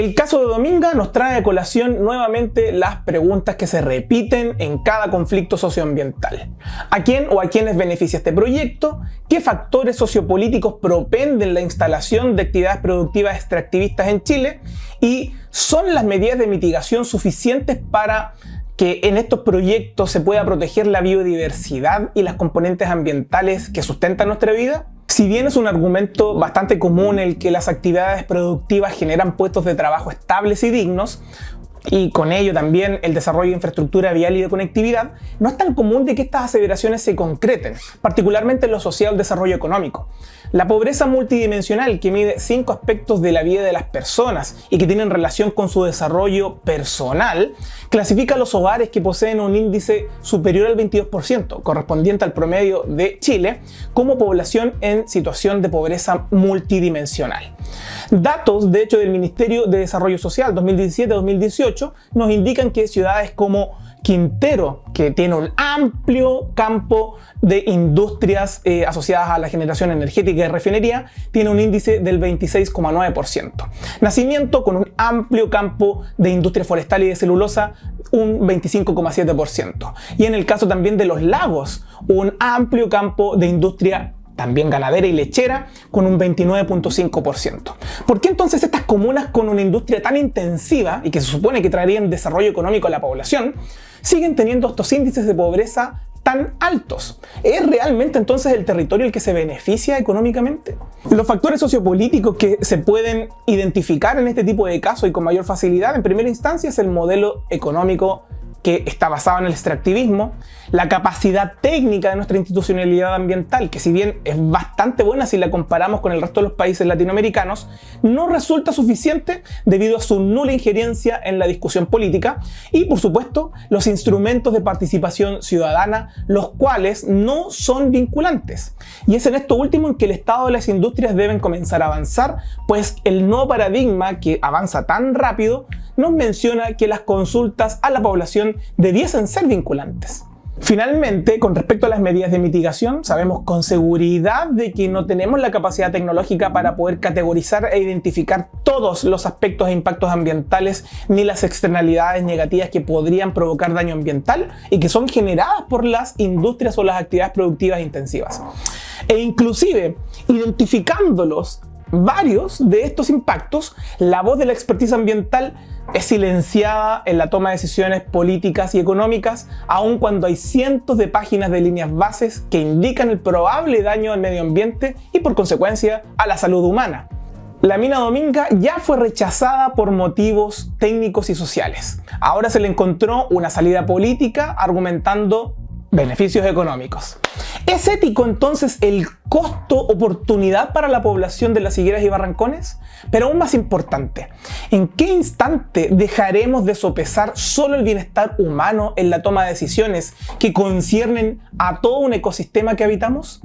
El caso de Dominga nos trae a colación nuevamente las preguntas que se repiten en cada conflicto socioambiental. ¿A quién o a quiénes beneficia este proyecto? ¿Qué factores sociopolíticos propenden la instalación de actividades productivas extractivistas en Chile? ¿Y son las medidas de mitigación suficientes para que en estos proyectos se pueda proteger la biodiversidad y las componentes ambientales que sustentan nuestra vida? Si bien es un argumento bastante común el que las actividades productivas generan puestos de trabajo estables y dignos, y con ello también el desarrollo de infraestructura vial y de conectividad, no es tan común de que estas aseveraciones se concreten, particularmente en lo social desarrollo económico. La pobreza multidimensional, que mide cinco aspectos de la vida de las personas y que tienen relación con su desarrollo personal, clasifica a los hogares que poseen un índice superior al 22%, correspondiente al promedio de Chile, como población en situación de pobreza multidimensional. Datos, de hecho, del Ministerio de Desarrollo Social 2017-2018 nos indican que ciudades como Quintero, que tiene un amplio campo de industrias eh, asociadas a la generación energética y refinería, tiene un índice del 26,9%. Nacimiento, con un amplio campo de industria forestal y de celulosa, un 25,7%. Y en el caso también de los lagos, un amplio campo de industria también ganadera y lechera, con un 29.5%. ¿Por qué entonces estas comunas con una industria tan intensiva y que se supone que traerían desarrollo económico a la población, siguen teniendo estos índices de pobreza tan altos? ¿Es realmente entonces el territorio el que se beneficia económicamente? Los factores sociopolíticos que se pueden identificar en este tipo de casos y con mayor facilidad en primera instancia es el modelo económico que está basado en el extractivismo, la capacidad técnica de nuestra institucionalidad ambiental, que si bien es bastante buena si la comparamos con el resto de los países latinoamericanos, no resulta suficiente debido a su nula injerencia en la discusión política y, por supuesto, los instrumentos de participación ciudadana, los cuales no son vinculantes. Y es en esto último en que el Estado de las industrias deben comenzar a avanzar, pues el nuevo paradigma que avanza tan rápido nos menciona que las consultas a la población debiesen ser vinculantes. Finalmente, con respecto a las medidas de mitigación, sabemos con seguridad de que no tenemos la capacidad tecnológica para poder categorizar e identificar todos los aspectos e impactos ambientales ni las externalidades negativas que podrían provocar daño ambiental y que son generadas por las industrias o las actividades productivas intensivas. E inclusive, identificándolos varios de estos impactos, la voz de la expertise ambiental es silenciada en la toma de decisiones políticas y económicas, aun cuando hay cientos de páginas de líneas bases que indican el probable daño al medio ambiente y por consecuencia a la salud humana. La mina Dominga ya fue rechazada por motivos técnicos y sociales. Ahora se le encontró una salida política argumentando beneficios económicos. ¿Es ético entonces el costo-oportunidad para la población de las higueras y barrancones? Pero aún más importante, ¿en qué instante dejaremos de sopesar solo el bienestar humano en la toma de decisiones que conciernen a todo un ecosistema que habitamos?